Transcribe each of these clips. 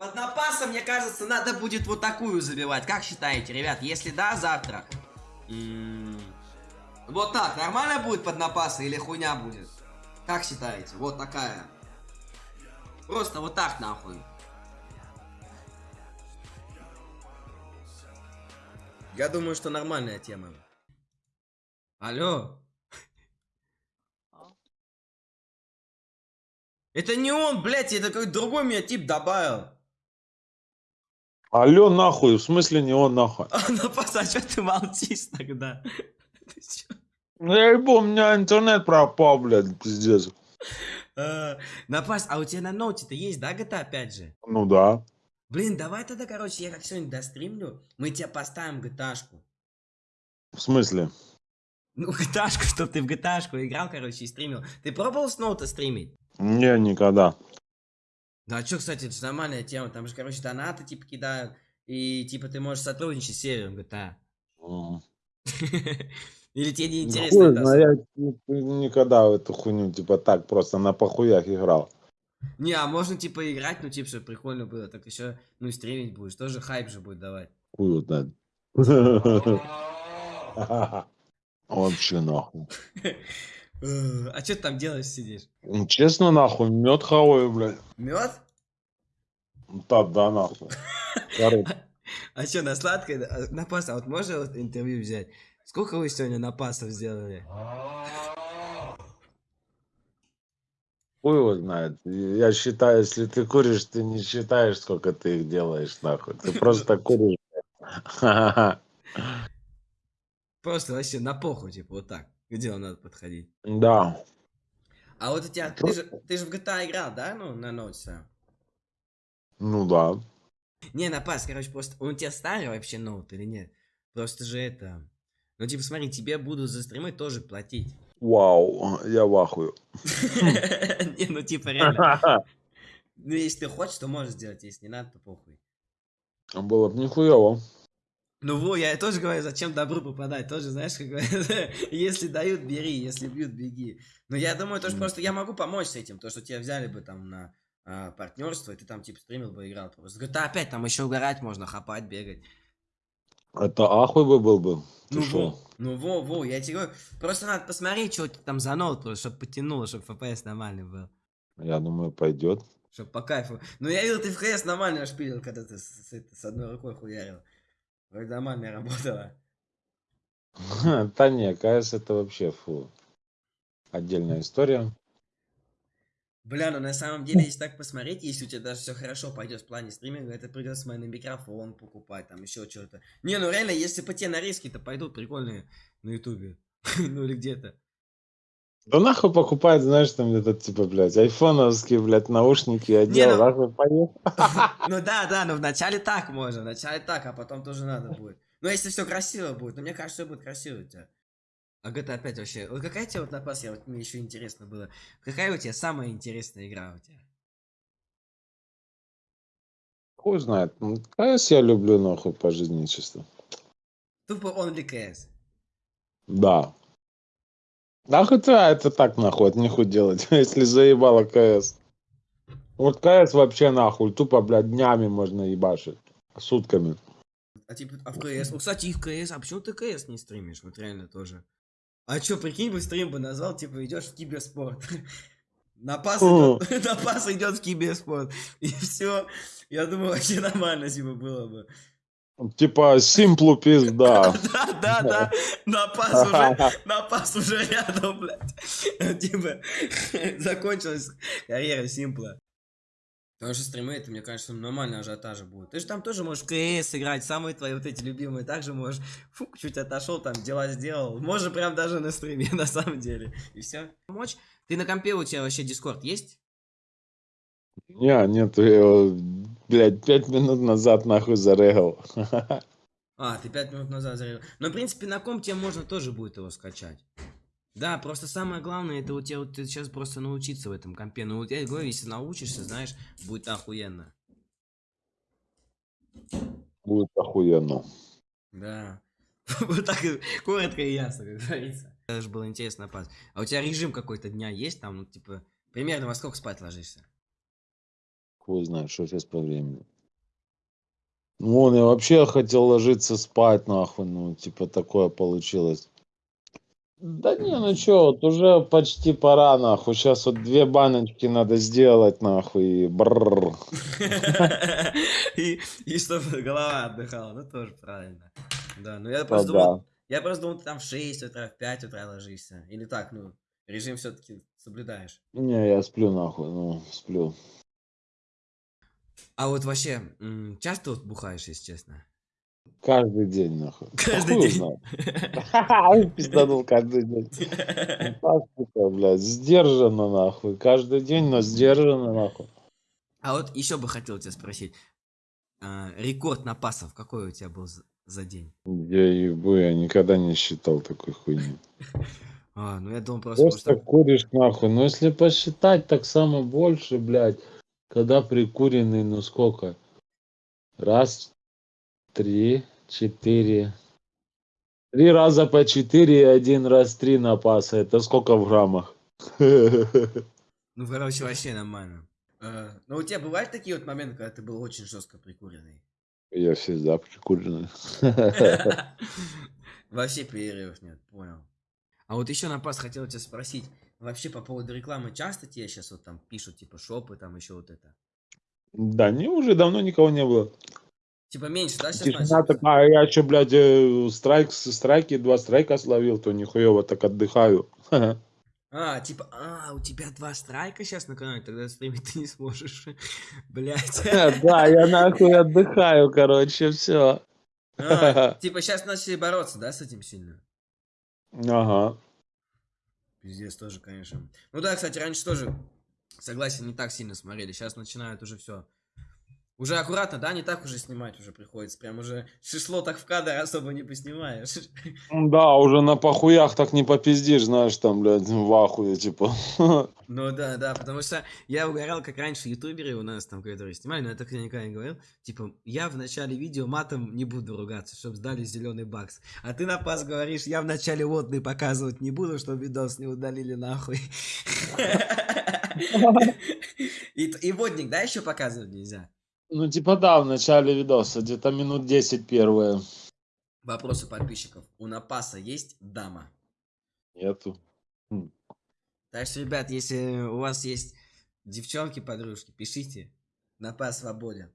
Под напасом, мне кажется, надо будет вот такую забивать. Как считаете, ребят? Если да, завтра. м, Вот так, нормально будет под напасы или хуйня будет? Как считаете? Вот такая. Просто вот так нахуй. Я думаю, что нормальная тема. Алло. Это не он, блядь, это какой-то другой меня тип добавил. Алло, нахуй, в смысле не он, нахуй? А, напас, а что ты молчишь тогда? Ну, я ебу, у меня интернет пропал, блядь, пиздец. А, Напас, а у тебя на ноуте-то есть, да, GTA опять же? Ну да. Блин, давай тогда, короче, я как сегодня достримлю, мы тебе поставим GTA-шку. В смысле? Ну, GTA-шку, чтоб ты в GTA-шку играл, короче, и стримил. Ты пробовал с ноута стримить? Не, никогда. Да, а чё, кстати, это же нормальная тема, там же, короче, донаты, типа, кидают, и, типа, ты можешь сотрудничать с сервером GTA. Или тебе не Ну, интересно это знает, особо? я ни- никогда в эту хуйню, типа так, просто на похуях играл. Не, а можно, типа, играть, ну, типа, чтобы прикольно было, так еще, ну, и стримить будешь, тоже хайп же будет давать. Хуй знает. Вообще нахуй. Э, А что ты там делаешь, сидишь? Ну, Честно, нахуй, мед хаваю, блядь. Мед? Да, да, нахуй. А что, на сладкое? А, На пас, а вот можно вот интервью взять? Сколько вы сегодня на пасов сделали? хуй его знает. Я считаю, если ты куришь, ты не считаешь, сколько ты их делаешь, нахуй. Ты просто куришь. Просто вообще на похуй, типа, вот так. К делу надо подходить. Да. А вот у тебя, ты же, ты же в GTA играл, да, ну, на ноуте? Ну да. Не, на пас, короче, просто, он у тебя старый вообще ноут или нет? Просто же это... Ну, типа, смотри, тебе будут за стримы тоже платить. Вау, я в ахуе. Не, ну, типа, реально. Ну, если ты хочешь, то можешь сделать, если не надо, то похуй. Было бы нихуево. Ну, во, я тоже говорю, зачем добру попадать, тоже, знаешь, как говорят, если дают, бери, если бьют, беги. Но я думаю, то, что просто я могу помочь с этим, то, что тебя взяли бы там на партнерство, и ты там, типа, стримил бы, играл просто. Да, опять там еще угорать можно, хапать, бегать. Это ахуй бы был бы. Ты Ну, шо? во, ну, во, во, я тебе говорю, просто надо посмотреть, что там за ноут, чтобы потянуло, чтобы FPS нормальный был. Я думаю, пойдет. Чтоб по кайфу. Ну, я видел, ты в ХС нормально шпилил, когда ты с, с с одной рукой хуярил. Вроде нормально работало. Да не, КС это вообще фу. Отдельная история. Бля, ну на самом деле, если так посмотреть, если у тебя даже все хорошо пойдет в плане стриминга, это придется на микрофон покупать, там еще что-то. Не, ну реально, если по те нарезки-то пойдут прикольные на ютубе. ну или где-то. Да нахуй покупает, знаешь, там где-то типа, блядь, айфоновские, блядь, наушники одел, ну- нахуй поехал. Ну да, да, но вначале так можно, вначале так, а потом тоже надо будет. Но если все красиво будет, но мне кажется, все будет красиво у тебя. А GTA опять вообще, вот какая тебе вот напас, я вот мне еще интересно было, какая у тебя самая интересная игра у тебя? Хуй знает. Ну, КС я люблю, нахуй, по жизни чисто. Тупо Only CS. Да. А хотя это так, нахуй, это нихуй делать, если заебало КС. Вот КС вообще нахуй, тупо, блядь, днями можно ебашить. Сутками. А типа, а в КС? Ну, кстати, и в КС, а почему ты КС не стримишь? Вот реально тоже. А чё, прикинь, бы стрим бы назвал, типа, идешь в киберспорт. На пас идет, на пас идет в киберспорт. И все. Я думаю, вообще нормально, типа, было бы. Типа, симплу пизда. Да, да, да. На пас уже, на пас уже рядом, блядь. Типа, закончилась карьера Симпла. Потому что стримы, это, мне кажется, нормально ажиотажа будет. Ты же там тоже можешь в КС играть, самые твои вот эти любимые. Также можешь, фук, чуть отошел, там дела сделал. Можно прям даже на стриме, на самом деле. И все. Помочь? Ты на компе у тебя вообще Дискорд есть? Не, нет, я блядь, пять минут назад нахуй зарегал. А, ты пять минут назад зарядил. Но, в принципе, на ком тебе можно тоже будет его скачать. Да, просто самое главное, это у тебя вот сейчас просто научиться в этом компе. Ну, вот я говорю, если научишься, знаешь, будет охуенно. Будет охуенно. Да. Вот так коротко и ясно, как говорится. Это же было интересно пас. А у тебя режим какой-то дня есть там, ну, типа, примерно во сколько спать ложишься? Хуй знает, что сейчас по времени. Ну, он я вообще хотел ложиться спать, нахуй, ну, типа, такое получилось. Да не, ну чё, вот уже почти пора, нахуй. Сейчас вот две баночки надо сделать, нахуй, и бррр. И, чтобы голова отдыхала, ну тоже правильно. Да, ну я просто думал, я просто думал, ты там в 6 утра, в 5 утра ложишься. Или так, ну, режим все-таки соблюдаешь. Не, я сплю, нахуй, ну, сплю. А вот вообще, часто вот бухаешь, если честно? Каждый день, нахуй. Каждый хуй день. Пизданул каждый день. Ну, Так, сука, блядь, сдержанно, нахуй. Каждый день, но сдержанно, нахуй. А вот еще бы хотел тебя спросить. а, рекорд напасов какой у тебя был за, за день? Я ебу, я никогда не считал такой хуйни. А, ну я думал просто, Просто что... куришь нахуй. Но если посчитать, так само больше, блядь. Когда прикуренный, ну сколько? Раз, три, четыре. Три раза по четыре и один раз три напаса. Это сколько в граммах? Ну, короче, вообще нормально. А, ну, у тебя бывают такие вот моменты, когда ты был очень жестко прикуренный? Я всегда прикуренный. Вообще перерывов нет, понял. А вот еще на пас хотел тебя спросить, вообще по поводу рекламы часто тебе сейчас вот там пишут, типа, шопы, там еще вот это? Да, не, уже давно никого не было. Типа меньше, да, сейчас Тишина такая, я еще, блядь, э, страйк, страйки, два страйка словил, то нихуево так отдыхаю. А, типа, а, у тебя два страйка сейчас на канале, тогда стримить ты не сможешь. Блять. Да, я нахуй отдыхаю, короче, все. А, типа сейчас начали бороться, да, с этим сильно? Ага. Пиздец тоже, конечно. Ну да, кстати, раньше тоже, согласен, не так сильно смотрели. Сейчас начинают уже все. Уже аккуратно, да, не так уже снимать уже приходится. Прям уже шишло так в кадр особо не поснимаешь. Да, уже на похуях так не попиздишь, знаешь, там, блядь, в ахуе, типа. Ну да, да, потому что я угорал, как раньше ютуберы у нас там, которые снимали, но я так никогда не говорил. Типа, я в начале видео матом не буду ругаться, чтобы сдали зеленый бакс. А ты на пас говоришь, я в начале водный показывать не буду, чтобы видос не удалили нахуй. И, и водник, да, еще показывать нельзя? Ну, типа, да, в начале видоса, где-то минут 10 первые. Вопрос у подписчиков. У Напаса есть дама? Нету. Так что, ребят, если у вас есть девчонки, подружки, пишите. Напас свободен.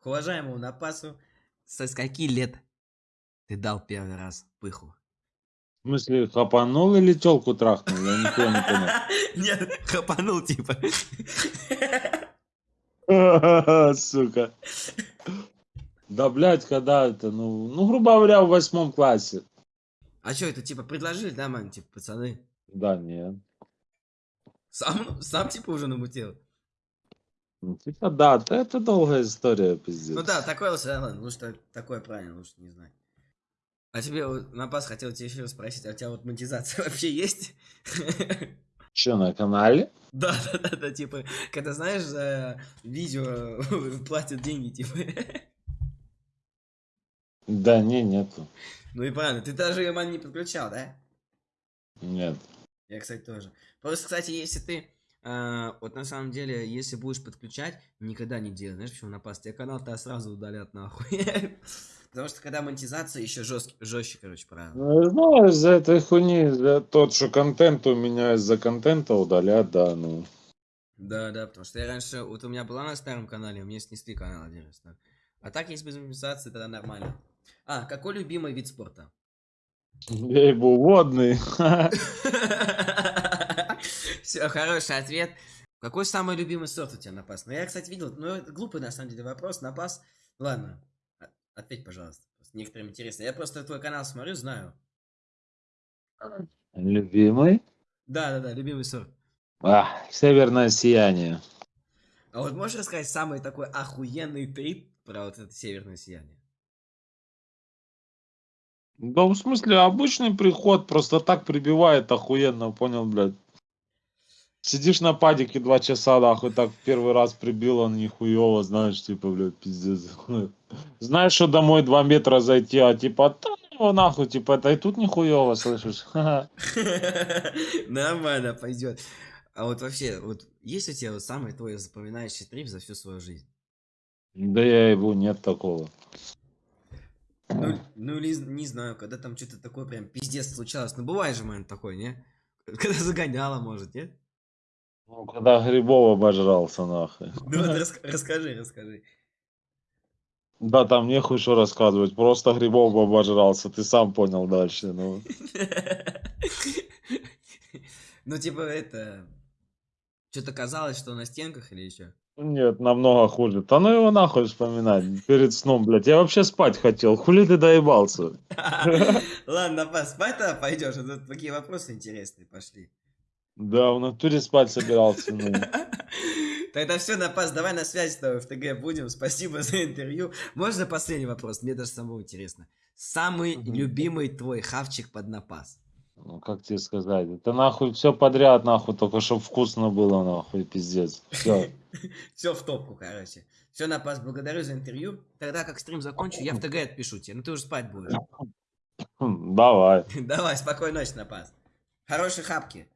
К уважаемому Напасу, со скольки лет ты дал первый раз пыху? В смысле, хапанул или телку трахнул? Я не понял. Нет, хапанул типа. Сука. Да, блядь, когда это, ну, ну, грубо говоря, в восьмом классе. А что, это типа предложили, да, ман, типа, пацаны? Да, нет. Сам, сам типа уже намутил? Ну, типа, да, да, это долгая история, пиздец. Ну да, такое лучше, да, ладно, лучше так- такое правильно, лучше не знать. А тебе, вот, Напас, хотел тебя еще спросить, а у тебя вот монетизация вообще есть? Че, на канале? Да, да, да, да, типа, когда знаешь, за видео платят деньги, типа. Да, не, нету. Ну и правильно, ты даже ее ман не подключал, да? Нет. Я, кстати, тоже. Просто, кстати, если ты, вот на самом деле, если будешь подключать, никогда не делай, знаешь, почему напасть? Тебе канал-то сразу удалят нахуй. Потому что когда монетизация еще жестче, жестче, короче, правила. Ну, знаешь, из-за этой хуйни, за тот, что контент у меня из-за контента удалят, да, ну. Да, да, потому что я раньше, вот у меня была на старом канале, мне снесли канал один раз. да. А так, если без монетизации, тогда нормально. А, какой любимый вид спорта? Я ебу водный. Все, хороший ответ. Какой самый любимый сорт у тебя напас? Ну, я, кстати, видел, ну, это глупый, на самом деле, вопрос. Напас, ладно, а- ответь, пожалуйста. Просто Некоторым интересно. Я просто твой канал смотрю, знаю. Любимый? Да, да, да, любимый сорт. А, северное сияние. А вот можешь рассказать самый такой охуенный трип про вот это северное сияние? Да, в смысле, обычный приход просто так прибивает охуенно, понял, блядь. Сидишь на падике два часа, нахуй, так первый раз прибил, он нихуево, знаешь, типа, блядь, пиздец. Знаешь, что домой два метра зайти, а типа, да, ну, нахуй, типа, это и тут нихуево, слышишь? Нормально пойдет. А вот вообще, вот есть у тебя вот самый твой запоминающий трип за всю свою жизнь? Да я его нет такого. Ну, ну или не знаю, когда там что-то такое прям пиздец случалось. Ну бывает же момент такой, не? Когда загоняла, может, нет? Ну, когда грибов обожрался, нахуй. Ну вот рас- расскажи, расскажи. Да, там нехуй что рассказывать, просто грибов обожрался, ты сам понял дальше, ну. Ну типа это... Что-то казалось, что на стенках или еще? Нет, намного хуже. Да ну его нахуй вспоминать перед сном, блядь. Я вообще спать хотел, хули ты доебался? Ладно, пас, спать тогда пойдешь, а тут такие вопросы интересные пошли. Да, в натуре спать собирался, ну. Тогда все, Напас, давай на связи с тобой в ТГ будем. Спасибо за интервью. Можно последний вопрос? Мне даже самому интересно. Самый Мгм. любимый твой хавчик под Напас? Ну, как тебе сказать? Это нахуй все подряд, нахуй, только чтобы вкусно было, нахуй, пиздец. Все. Все в топку, короче. Все, Напас, благодарю за интервью. Тогда как стрим закончу, я в ТГ отпишу тебе. Ну ты уже спать будешь. Давай. Давай, спокойной ночи, Напас. Хорошей хапки.